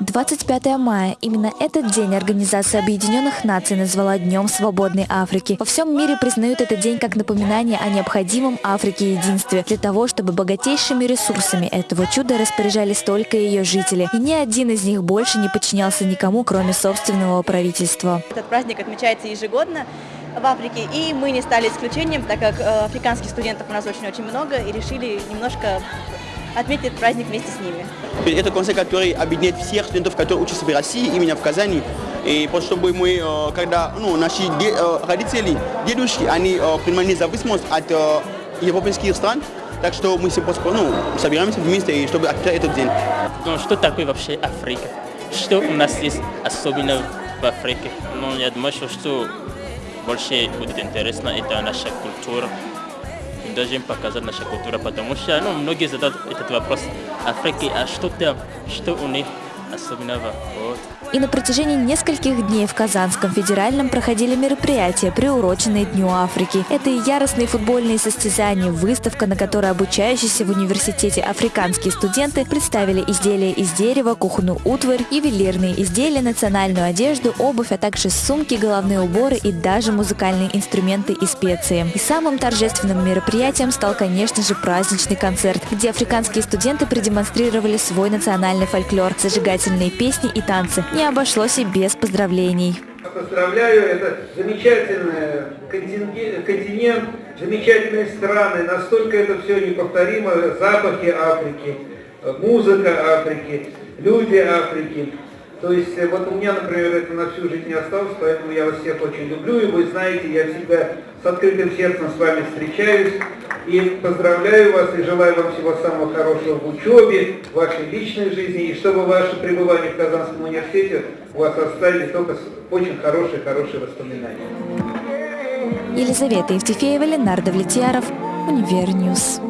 25 мая. Именно этот день Организация Объединенных Наций назвала Днем Свободной Африки. Во всем мире признают этот день как напоминание о необходимом Африке единстве, для того, чтобы богатейшими ресурсами этого чуда распоряжались только ее жители. И ни один из них больше не подчинялся никому, кроме собственного правительства. Этот праздник отмечается ежегодно в Африке, и мы не стали исключением, так как э, африканских студентов у нас очень-очень много, и решили немножко отметить этот праздник вместе с ними. Это концерт, который объединяет всех студентов, которые учатся в России, именно в Казани. И просто чтобы мы, э, когда ну, наши э, родители, дедушки, они э, принимали независимость от европейских стран, так что мы все просто ну, собираемся вместе, чтобы отмечать этот день. Ну, что такое вообще Африка? Что у нас есть особенно в Африке? Ну, я думаю, что больше будет интересно, это наша культура, должен показать наша культура, потому что ну, многие задают этот вопрос Африки, а что там, что у них особенного? Вот. И на протяжении нескольких дней в Казанском федеральном проходили мероприятия, приуроченные Дню Африки. Это и яростные футбольные состязания, выставка, на которой обучающиеся в университете африканские студенты представили изделия из дерева, кухонную утварь, ювелирные изделия, национальную одежду, обувь, а также сумки, головные уборы и даже музыкальные инструменты и специи. И самым торжественным мероприятием стал, конечно же, праздничный концерт, где африканские студенты продемонстрировали свой национальный фольклор, зажигательные песни и танцы. Не обошлось и без поздравлений. Поздравляю, это замечательный континент, замечательные страны, настолько это все неповторимо, запахи Африки, музыка Африки, люди Африки. То есть э, вот у меня, например, это на всю жизнь не осталось, поэтому я вас всех очень люблю, и вы знаете, я всегда с открытым сердцем с вами встречаюсь, и поздравляю вас, и желаю вам всего самого хорошего в учебе, в вашей личной жизни, и чтобы ваше пребывание в Казанском университете у вас оставили только очень хорошие-хорошие воспоминания. Елизавета Евтефеева, Ленар Давлетьяров, Univer News.